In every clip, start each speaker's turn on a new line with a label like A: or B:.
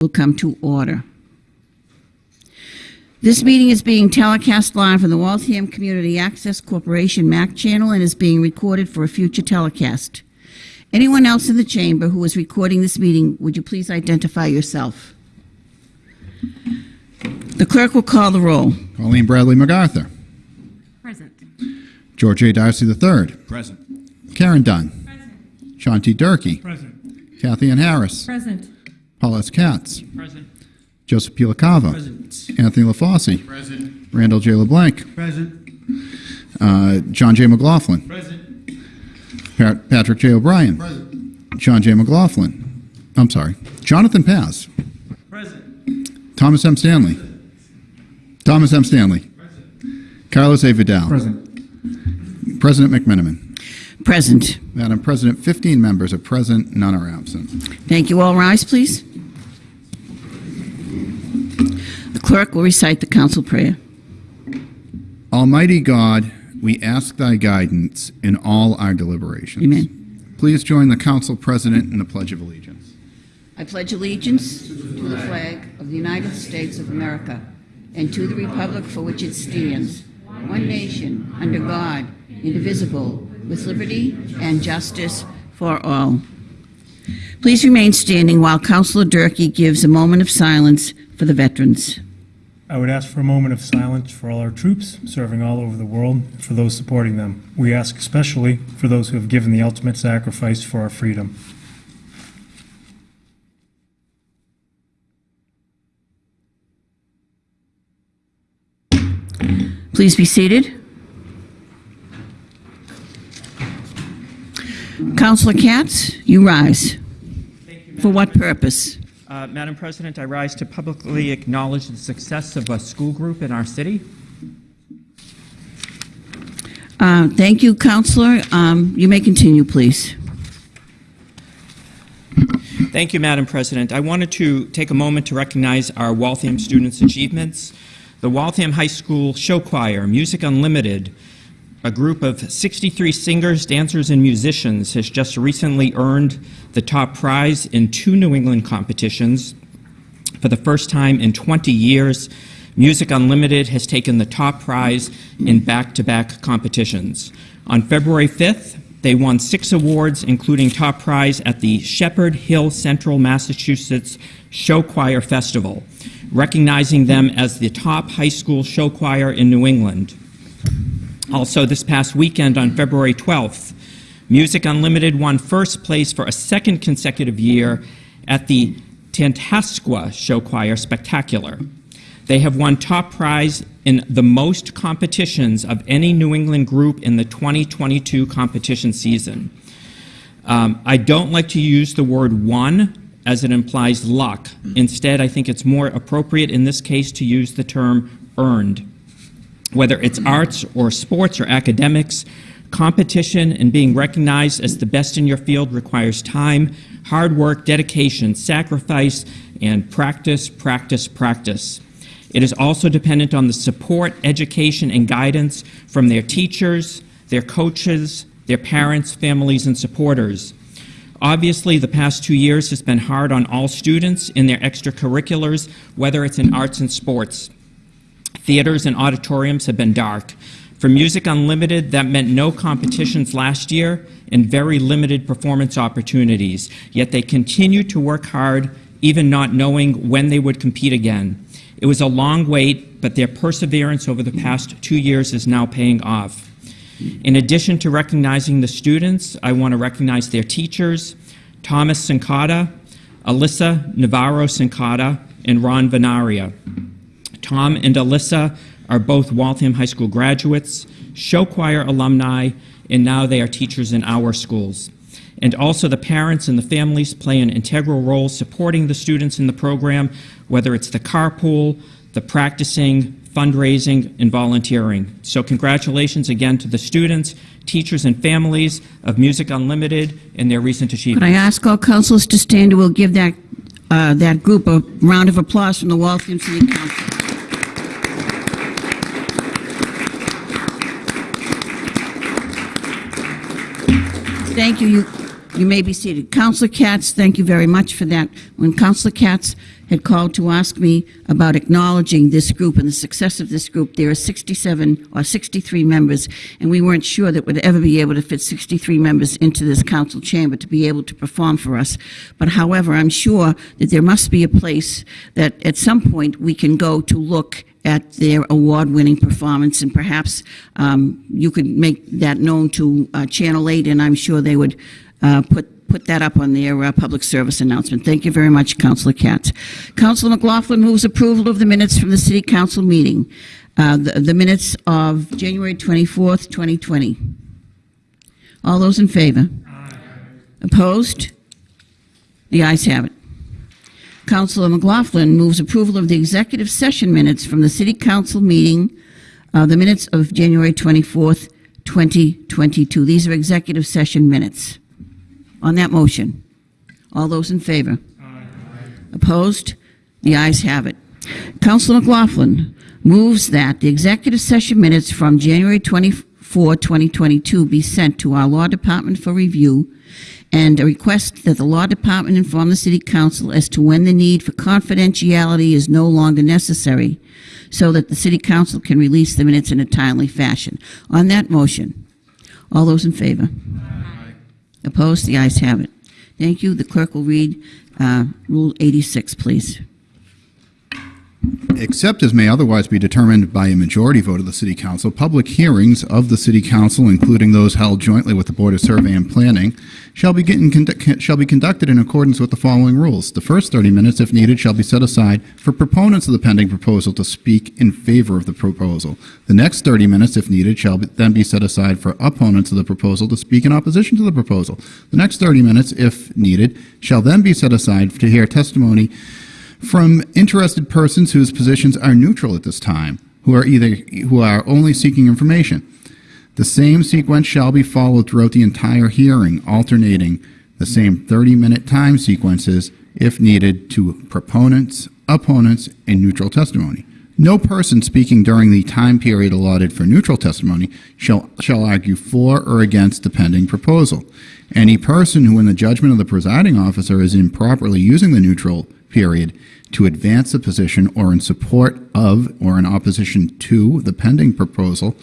A: will come to order. This meeting is being telecast live on the Waltham Community Access Corporation MAC channel and is being recorded for a future telecast. Anyone else in the chamber who is recording this meeting, would you please identify yourself? The clerk will call the roll.
B: Colleen Bradley MacArthur.
C: Present.
B: George A. Darcy III.
D: Present.
B: Caren Dunn. Sean T. Durkee.
D: Present.
B: Cathyann Harris.
C: Present.
B: Paul S. Katz.
D: Present.
B: Joseph P. LaCava.
D: Present.
B: Anthony LaFauci.
D: Present.
B: Randall J. LeBlanc.
D: Present.
B: Uh, John J. McLaughlin.
D: Present.
B: Pat- Patrick J. O'Brien.
D: Present.
B: John J. McLaughlin. I'm sorry. Jonathan Paz.
D: Present.
B: Thomas M. Stanley. Thomas M. Stanley. Carlos A. Vidal.
D: Present.
B: President McMenimen.
A: Present.
B: Madam President, 15 members are present, none are absent.
A: Thank you. All rise, please. The clerk will recite the council prayer.
B: Almighty God, we ask thy guidance in all our deliberations.
A: Amen.
B: Please join the council president in the Pledge of Allegiance.
A: I pledge allegiance to the flag of the United States of America and to the republic for which it stands, one nation, under God, indivisible, with liberty and justice for all. Please remain standing while Councilor Durkee gives a moment of silence for the veterans.
E: I would ask for a moment of silence for all our troops serving all over the world and for those supporting them. We ask especially for those who have given the ultimate sacrifice for our freedom.
A: Please be seated. Councilor Katz, you rise. For what purpose?
F: Uh, Madam President, I rise to publicly acknowledge the success of a school group in our city.
A: Uh, Thank you, Counselor. Um, You may continue, please.
F: Thank you, Madam President. I wanted to take a moment to recognize our Waltham students' achievements. The Waltham High School Show Choir, Music Unlimited, a group of 63 singers, dancers, and musicians, has just recently earned the top prize in two New England competitions. For the first time in 20 years, Music Unlimited has taken the top prize in back to back competitions. On February 5th, they won six awards, including top prize at the Shepherd Hill Central Massachusetts Show Choir Festival, recognizing them as the top high school show choir in New England. Also, this past weekend on February 12th, Music Unlimited won first place for a second consecutive year at the Tantasqua Show Choir Spectacular. They have won top prize in the most competitions of any New England group in the 2022 competition season. Um, I don't like to use the word won as it implies luck. Instead, I think it's more appropriate in this case to use the term earned. Whether it's arts or sports or academics, competition and being recognized as the best in your field requires time, hard work, dedication, sacrifice, and practice, practice, practice. It is also dependent on the support, education, and guidance from their teachers, their coaches, their parents, families, and supporters. Obviously, the past two years has been hard on all students in their extracurriculars, whether it's in arts and sports. Theaters and auditoriums have been dark. For Music Unlimited, that meant no competitions last year and very limited performance opportunities. Yet they continued to work hard, even not knowing when they would compete again. It was a long wait, but their perseverance over the past two years is now paying off. In addition to recognizing the students, I want to recognize their teachers, Thomas Sincata, Alyssa Navarro Sincata, and Ron Venaria. Tom and Alyssa are both Waltham High School graduates, show choir alumni, and now they are teachers in our schools. And also the parents and the families play an integral role supporting the students in the program, whether it's the carpool, the practicing, fundraising, and volunteering. So congratulations again to the students, teachers, and families of Music Unlimited and their recent
A: Could I ask all councilors to stand, and we'll give that, uh, that group a round of applause from the Waltham City Council. Thank you. You You may be seated. Counselor Katz, thank you very much for that. When Counselor Katz had called to ask me about acknowledging this group and the success of this group, there are 67 or 63 members, and we weren't sure that we'd ever be able to fit 63 members into this council chamber to be able to perform for us. But however, I'm sure that there must be a place that at some point we can go to look at their award-winning performance, and perhaps um, you could make that known to uh, Channel 8, and I'm sure they would uh, put put that up on their uh, public service announcement. Thank you very much, Councilor Katz. Councilor McLaughlin moves approval of the minutes from the City Council meeting, uh, the, the minutes of January 24th, 2020. All those in favor? Opposed? The ayes have it. Councilor McLaughlin moves approval of the executive session minutes from the City Council meeting, uh, the minutes of January 24th, 2022. These are executive session minutes. On that motion, all those in favor? Aye. Opposed? The ayes have it. Councilor McLaughlin moves that the executive session minutes from January 24, 2022 be sent to our Law Department for review and a request that the Law Department inform the City Council as to when the need for confidentiality is no longer necessary so that the City Council can release the minutes in a timely fashion. On that motion, all those in favor? Opposed? The ayes have it. Thank you. The clerk will read uh, Rule 86, please.
B: Except as may otherwise be determined by a majority vote of the City Council, public hearings of the City Council, including those held jointly with the Board of Survey and Planning, shall be, shall be conducted in accordance with the following rules. The first 30 minutes, if needed, shall be set aside for proponents of the pending proposal to speak in favor of the proposal. The next 30 minutes, if needed, shall be, then be set aside for opponents of the proposal to speak in opposition to the proposal. The next 30 minutes, if needed, shall then be set aside to hear testimony from interested persons whose positions are neutral at this time, who are either who are only seeking information. The same sequence shall be followed throughout the entire hearing, alternating the same 30-minute time sequences if needed to proponents, opponents, and neutral testimony. No person speaking during the time period allotted for neutral testimony shall, shall argue for or against the pending proposal. Any person who, in the judgment of the presiding officer, is improperly using the neutral period to advance a position or in support of or in opposition to the pending proposal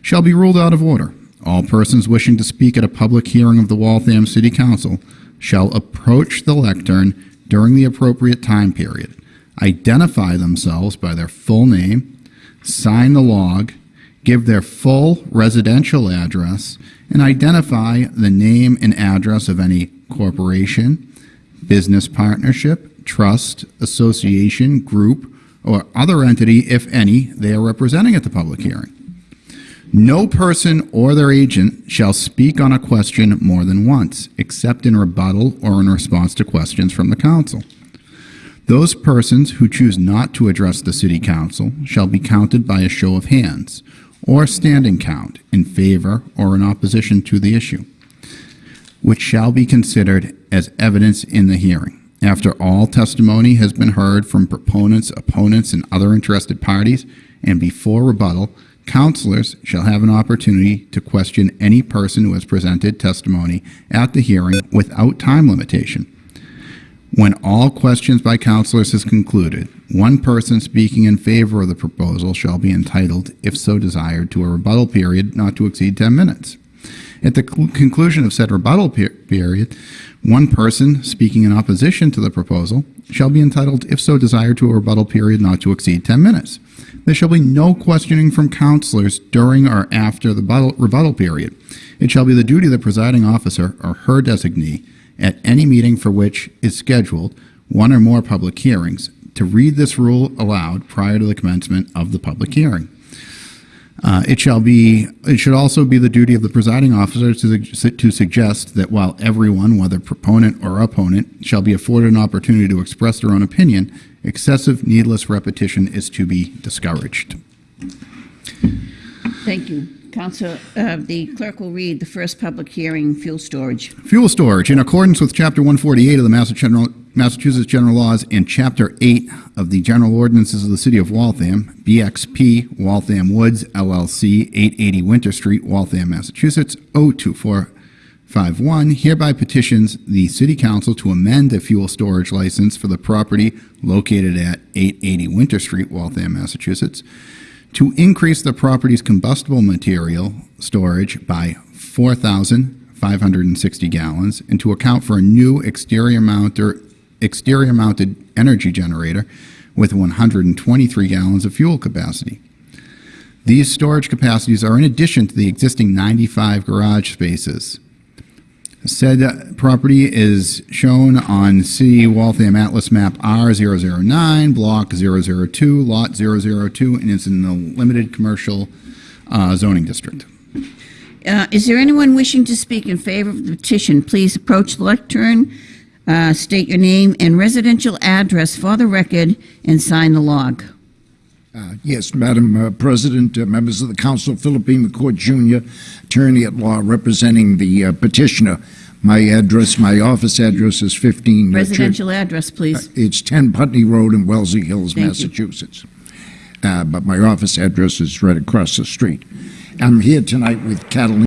B: shall be ruled out of order. All persons wishing to speak at a public hearing of the Waltham City Council shall approach the lectern during the appropriate time period, identify themselves by their full name, sign the log, give their full residential address, and identify the name and address of any corporation, business partnership, trust, association, group, or other entity, if any, they are representing at the public hearing. No person or their agent shall speak on a question more than once, except in rebuttal or in response to questions from the council. Those persons who choose not to address the city council shall be counted by a show of hands or standing count in favor or in opposition to the issue, which shall be considered as evidence in the hearing. After all testimony has been heard from proponents, opponents, and other interested parties, and before rebuttal, counselors shall have an opportunity to question any person who has presented testimony at the hearing without time limitation. When all questions by counselors is concluded, one person speaking in favor of the proposal shall be entitled, if so desired, to a rebuttal period not to exceed 10 minutes. At the conclusion of said rebuttal per- period, one person speaking in opposition to the proposal shall be entitled, if so desired, to a rebuttal period not to exceed 10 minutes. There shall be no questioning from counselors during or after the rebuttal period. It shall be the duty of the presiding officer or her designee at any meeting for which is scheduled one or more public hearings to read this rule aloud prior to the commencement of the public hearing. Uh, it shall be. It should also be the duty of the presiding officer to, to suggest that while everyone, whether proponent or opponent, shall be afforded an opportunity to express their own opinion, excessive, needless repetition is to be discouraged.
A: Thank you. Council, uh, the clerk will read the first public hearing, fuel storage.
B: Fuel storage, in accordance with Chapter 148 of the Massa General- Massachusetts General Laws and Chapter 8 of the General Ordinances of the City of Waltham, BXP Waltham Woods LLC, 880 Winter Street, Waltham, Massachusetts, 5-1 hereby petitions the City Council to amend a fuel storage license for the property located at 880 Winter Street, Waltham, Massachusetts, to increase the property's combustible material storage by 4,560 gallons and to account for a new exterior mounter, exterior mounted energy generator with 123 gallons of fuel capacity. These storage capacities are in addition to the existing 95 garage spaces. Said property is shown on City Waltham Atlas Map R009, Block 002, Lot 002, and is in the limited commercial uh, zoning district.
A: Uh, Is there anyone wishing to speak in favor of the petition? Please approach the lectern, uh, state your name and residential address for the record, and sign the log.
C: Uh, Yes, Madam uh, President, uh, members of the council, Philip E. McCourt Jr., attorney at law representing the uh, petitioner. My address, my office address is 15... uh,
A: Residential address, please.
C: It's 10 Putney Road in Wellesley Hills,
A: Thank.
C: Massachusetts. Uh, But my office address is right across the street. I'm here tonight with Catalina